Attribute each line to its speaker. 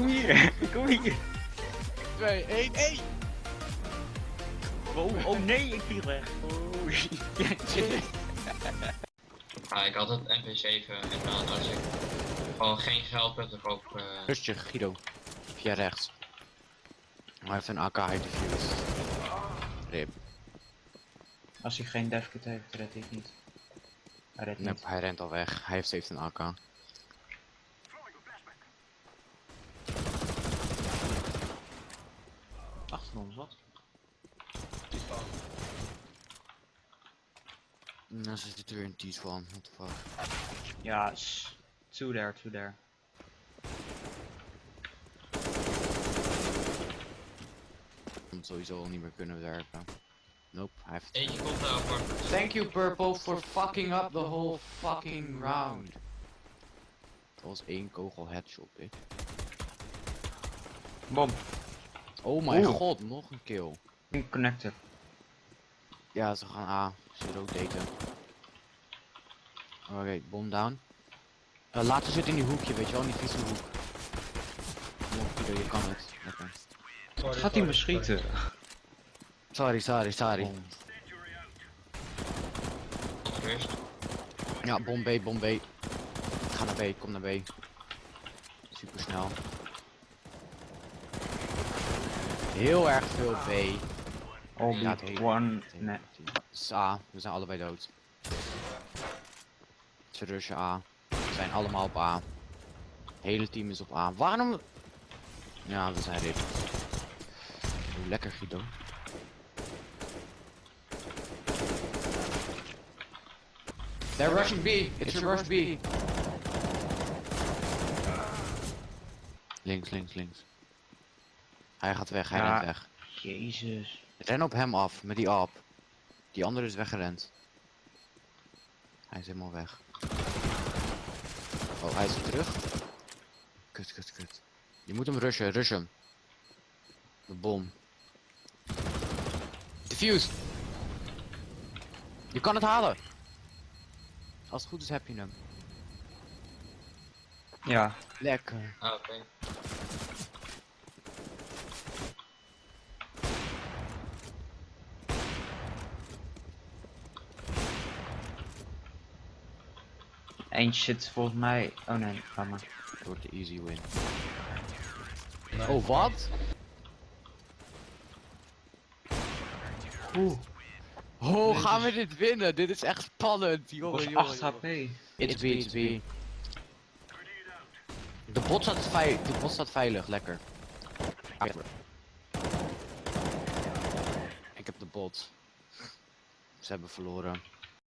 Speaker 1: Kom hier, kom hier.
Speaker 2: 2, 1, 1!
Speaker 1: Oh, oh nee, ik viel weg. Oh.
Speaker 3: Ja, ik had het MP7 en dan als ik gewoon geen geld heb, dan koop ik... eh,
Speaker 2: Rustig, Guido. Via rechts. Hij heeft een AK defused. Rip.
Speaker 4: Als hij geen devkit heeft, hij het niet. Hij redt
Speaker 2: Nee,
Speaker 4: niet.
Speaker 2: hij rent al weg. Hij heeft, heeft een AK.
Speaker 4: Achter ons, wat?
Speaker 2: En dan zit er weer een tease van. What the fuck.
Speaker 4: Ja, s- two there, two there.
Speaker 2: Komt sowieso al niet meer kunnen werken. Nope, hij heeft...
Speaker 3: Eentje komt daar voor.
Speaker 2: Thank you Purple for fucking up the whole fucking round. Dat was één kogel headshot, bitch.
Speaker 4: Bom.
Speaker 2: Oh mijn
Speaker 4: Oeh.
Speaker 2: god, nog een kill.
Speaker 4: Connector.
Speaker 2: Ja, ze gaan A. Ze rotaten. Oké, bom down. Uh, laat ze zitten in die hoekje, weet je wel, in die vieze hoek. Je kan het. Lekker.
Speaker 4: Gaat hij me schieten?
Speaker 2: Sorry, sorry, sorry.
Speaker 4: Bom.
Speaker 2: Ja, bom B, bom B. Ga naar B, kom naar B. Super snel. Heel erg veel B. Hele-
Speaker 4: one. Nee.
Speaker 2: Het is A, we zijn allebei dood. Ze rushen A. We zijn allemaal op A. Het hele team is op A. Waarom? Ja, we zijn rip. Oeh, lekker Guido. They're rushing B. It's a rush B. Links, links, links. Hij gaat weg, hij
Speaker 4: Ja.
Speaker 2: rent weg.
Speaker 4: Jezus.
Speaker 2: Ren op hem af, met die app. Die andere is weggerend. Hij is helemaal weg. Oh, hij is terug. Kut, kut, kut. Je moet hem rushen, rush hem. De bom. Diffuse! Je kan het halen! Als het goed is heb je hem.
Speaker 4: Ja.
Speaker 2: Lekker.
Speaker 3: Ah, oké.
Speaker 4: Eentje zit volgens mij. Oh nee, ga maar.
Speaker 2: Het wordt de easy win. Oh, wat?
Speaker 4: Oeh.
Speaker 2: Oh, gaan we
Speaker 4: is-
Speaker 2: dit winnen? Dit is echt spannend. Jongen,
Speaker 4: was
Speaker 2: jongen,
Speaker 4: 8
Speaker 2: jongen.
Speaker 4: HP.
Speaker 2: It's B, it's B. De bot staat, vei de bot staat veilig, lekker. Ik heb de bot. Ze hebben verloren.